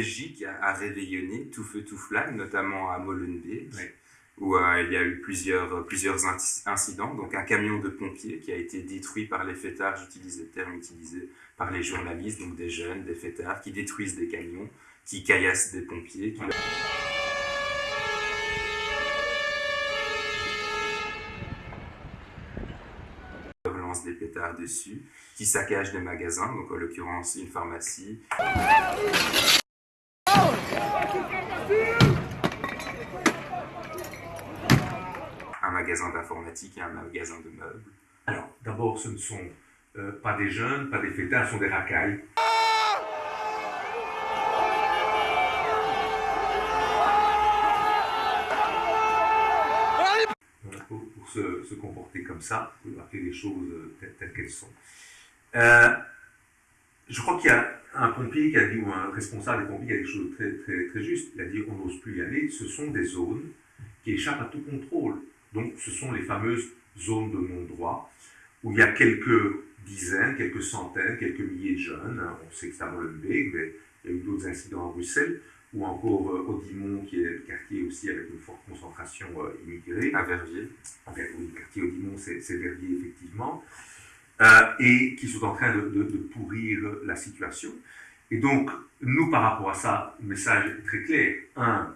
Belgique a réveillonné tout feu tout flamme, notamment à Molenbeek, où euh, il y a eu plusieurs, plusieurs incidents. Donc un camion de pompiers qui a été détruit par les fêtards, j'utilise le terme utilisé par les journalistes, donc des jeunes, des fêtards, qui détruisent des camions, qui caillassent des pompiers. Qui... lance des pétards dessus, qui saccagent des magasins, donc en l'occurrence une pharmacie. Un magasin d'informatique et un magasin de meubles. Alors, d'abord, ce ne sont euh, pas des jeunes, pas des fêtards, ce sont des racailles. Pour, se, comporter comme ça, pour appeler les choses euh, telles, qu'elles sont. Euh, je crois qu'il y a un pompier qui a dit, ou un responsable des pompiers qui a dit quelque chose de très, très, très juste. Il a dit on n'ose plus y aller. Ce sont des zones qui échappent à tout contrôle. Donc, ce sont les fameuses zones de non-droit où il y a quelques dizaines, quelques centaines, quelques milliers de jeunes. On sait que c'est à Molenbeek, mais il y a eu d'autres incidents à Bruxelles, ou encore euh, Audimont, qui est le quartier aussi avec une forte concentration euh, immigrée. À Verviers. oui, le quartier Audimont, c'est Verviers, effectivement. Euh, et qui sont en train de, de, pourrir la situation. Et donc, nous, par rapport à ça, le message est très clair. Un,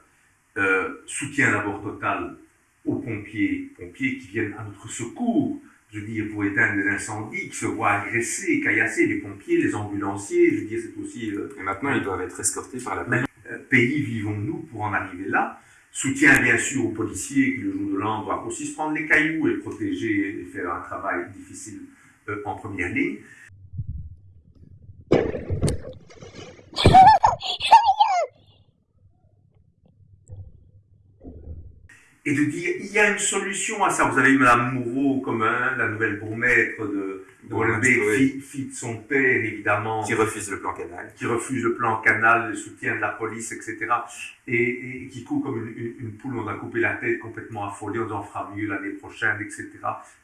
soutien d'abord total aux pompiers, pompiers qui viennent à notre secours, je veux dire, pour éteindre des incendies, qui se voient agressés, caillasser les pompiers, les ambulanciers, je veux dire, c'est aussi... Euh, et maintenant, ils doivent être escortés par la police. Euh, pays vivons-nous pour en arriver là? Soutien, bien sûr, aux policiers qui, le jour de l'an, doivent aussi se prendre les cailloux et protéger et faire un travail difficile euh, en première ligne. et de dire il y a une solution à ça. Vous avez eu Mme Moreau comme hein, la nouvelle bourgmestre de, de fille, de son père évidemment. Qui refuse le plan canal. Qui refuse le plan canal, le soutien de la police, etc. Et, qui court comme une, poule, on a coupé la tête complètement affolée, on en fera mieux l'année prochaine, etc.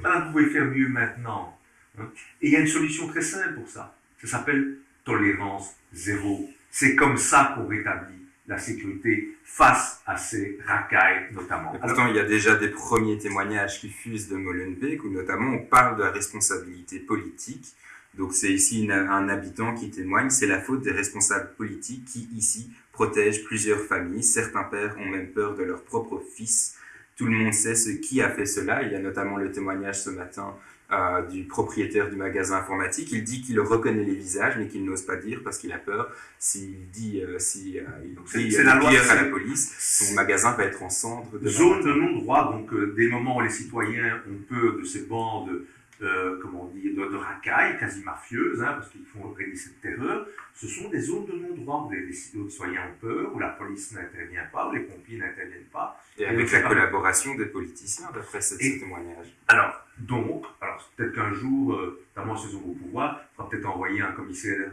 Madame, vous pouvez faire mieux maintenant. Hein. Et il y a une solution très simple pour ça. Ça s'appelle tolérance zéro. C'est comme ça qu'on rétablit la sécurité face à ces racailles notamment. pourtant, il y a déjà des premiers témoignages qui fusent de Molenbeek où notamment on parle de la responsabilité politique. Donc c'est ici un habitant qui témoigne, c'est la faute des responsables politiques qui ici protègent plusieurs familles. Certains pères ont même peur de leur propre fils. Tout le monde sait ce qui a fait cela. Il y a notamment le témoignage ce matin euh, du propriétaire du magasin informatique. Il dit qu'il reconnaît les visages, mais qu'il n'ose pas dire parce qu'il a peur. S'il dit, euh, si euh, il crie la loi, à la police, son magasin va être en cendres. Zone de non-droit, donc des moments où les citoyens ont peur de ces bandes euh, comment on dit, de, de racailles quasi mafieuses, hein, parce qu'ils font régner cette terreur, ce sont des zones de non-droit où les citoyens ont peur, où la police n'intervient pas, où les pompiers n'interviennent pas. Et avec la collaboration des politiciens, d'après ce témoignage. Alors, donc, alors peut-être qu'un jour, euh, notamment ce sont au pouvoir, il faudra peut-être envoyer un commissaire,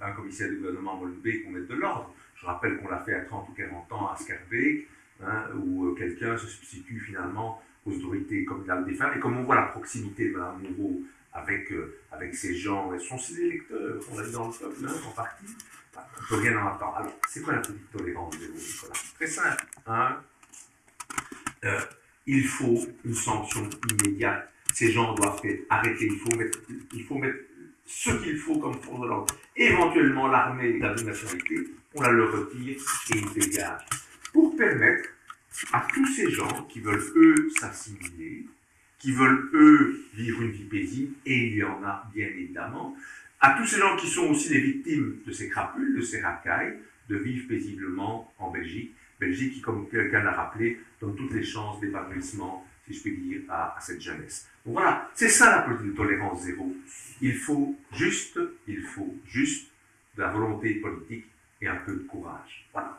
un, commissaire du gouvernement Molenbeek pour mettre de l'ordre. Je rappelle qu'on l'a fait à 30 ou 40 ans à Scarbeek, hein, où euh, quelqu'un se substitue finalement aux autorités communales des femmes. Et comme on voit la proximité de Mme Moreau avec, euh, avec ces gens, ce sont ses électeurs, on l'a dit dans le peuple, hein, en partie, bah, on ne peut rien en attendre. Alors, c'est quoi la politique tolérance de Nicolas Très simple. Hein euh, il faut une sanction immédiate. Ces gens doivent être arrêtés. Il faut mettre, il ce qu'il faut comme force de l'ordre. Éventuellement, l'armée la nationalité, on la leur retire et ils dégagent. Pour permettre à tous ces gens qui veulent, eux, s'assimiler, qui veulent, eux, vivre une vie paisible, et il y en a bien évidemment, à tous ces gens qui sont aussi les victimes de ces crapules, de ces racailles, de vivre paisiblement en Belgique. Qui, comme quelqu'un l'a rappelé, donne toutes les chances d'épanouissement, si je puis dire, à, cette jeunesse. Donc voilà, c'est ça la politique de tolérance zéro. Il faut juste, il faut juste de la volonté politique et un peu de courage. Voilà.